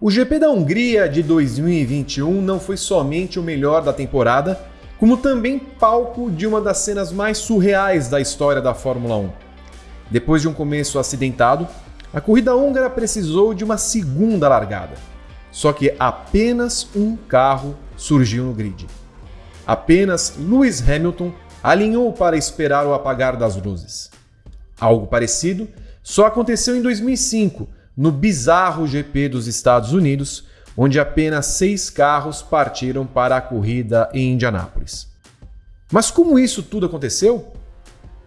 O GP da Hungria de 2021 não foi somente o melhor da temporada, como também palco de uma das cenas mais surreais da história da Fórmula 1. Depois de um começo acidentado, a corrida húngara precisou de uma segunda largada. Só que apenas um carro surgiu no grid. Apenas Lewis Hamilton alinhou para esperar o apagar das luzes. Algo parecido só aconteceu em 2005, no bizarro GP dos Estados Unidos, onde apenas seis carros partiram para a corrida em Indianápolis. Mas como isso tudo aconteceu?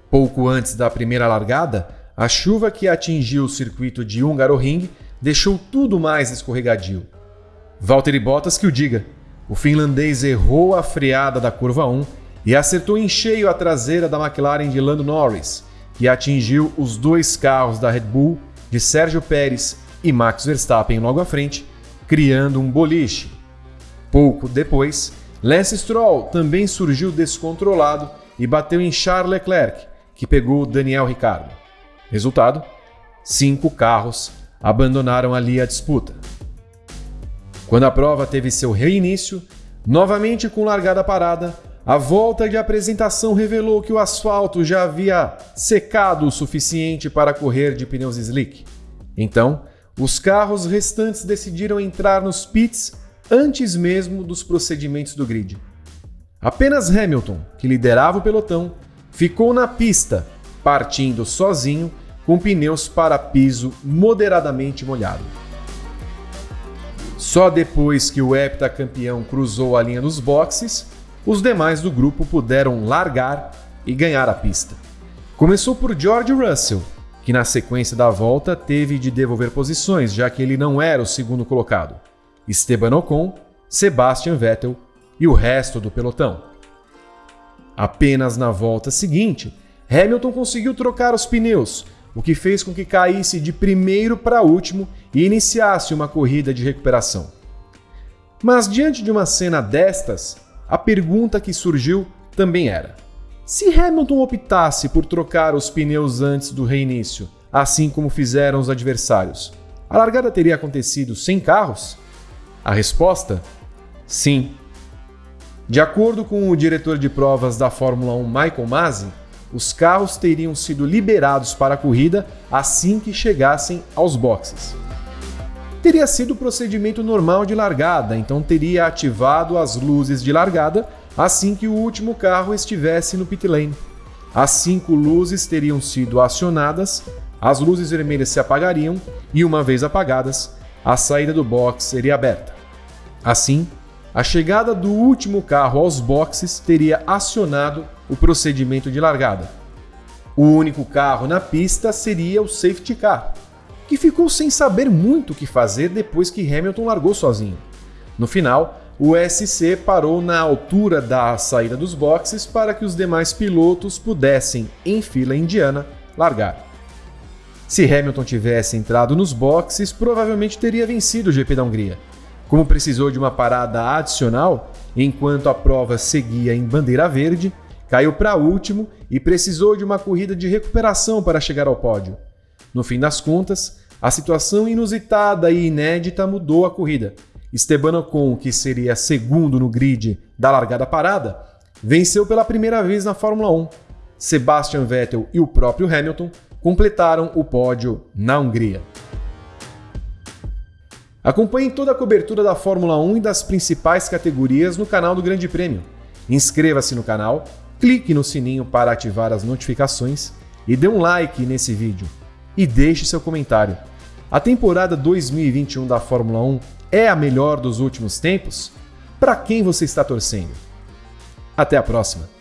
Pouco antes da primeira largada, a chuva que atingiu o circuito de Hungaroring deixou tudo mais escorregadio. Valtteri Bottas que o diga. O finlandês errou a freada da curva 1 e acertou em cheio a traseira da McLaren de Lando Norris, que atingiu os dois carros da Red Bull de Sérgio Pérez e Max Verstappen logo à frente, criando um boliche. Pouco depois, Lance Stroll também surgiu descontrolado e bateu em Charles Leclerc, que pegou Daniel Ricciardo. Resultado: cinco carros abandonaram ali a disputa. Quando a prova teve seu reinício, novamente com largada parada, a volta de apresentação revelou que o asfalto já havia secado o suficiente para correr de pneus slick. Então, os carros restantes decidiram entrar nos pits antes mesmo dos procedimentos do grid. Apenas Hamilton, que liderava o pelotão, ficou na pista, partindo sozinho com pneus para piso moderadamente molhado. Só depois que o heptacampeão cruzou a linha dos boxes os demais do grupo puderam largar e ganhar a pista. Começou por George Russell, que na sequência da volta teve de devolver posições, já que ele não era o segundo colocado. Esteban Ocon, Sebastian Vettel e o resto do pelotão. Apenas na volta seguinte, Hamilton conseguiu trocar os pneus, o que fez com que caísse de primeiro para último e iniciasse uma corrida de recuperação. Mas diante de uma cena destas, a pergunta que surgiu também era: se Hamilton optasse por trocar os pneus antes do reinício, assim como fizeram os adversários, a largada teria acontecido sem carros? A resposta? Sim. De acordo com o diretor de provas da Fórmula 1, Michael Masi, os carros teriam sido liberados para a corrida assim que chegassem aos boxes teria sido o procedimento normal de largada, então teria ativado as luzes de largada assim que o último carro estivesse no pit lane. As cinco luzes teriam sido acionadas, as luzes vermelhas se apagariam e, uma vez apagadas, a saída do box seria aberta. Assim, a chegada do último carro aos boxes teria acionado o procedimento de largada. O único carro na pista seria o safety car, que ficou sem saber muito o que fazer depois que Hamilton largou sozinho. No final, o SC parou na altura da saída dos boxes para que os demais pilotos pudessem, em fila indiana, largar. Se Hamilton tivesse entrado nos boxes, provavelmente teria vencido o GP da Hungria. Como precisou de uma parada adicional, enquanto a prova seguia em bandeira verde, caiu para último e precisou de uma corrida de recuperação para chegar ao pódio. No fim das contas, a situação inusitada e inédita mudou a corrida. Esteban Ocon, que seria segundo no grid da largada parada, venceu pela primeira vez na Fórmula 1. Sebastian Vettel e o próprio Hamilton completaram o pódio na Hungria. Acompanhe toda a cobertura da Fórmula 1 e das principais categorias no canal do Grande Prêmio. Inscreva-se no canal, clique no sininho para ativar as notificações e dê um like nesse vídeo. E deixe seu comentário. A temporada 2021 da Fórmula 1 é a melhor dos últimos tempos? Para quem você está torcendo? Até a próxima!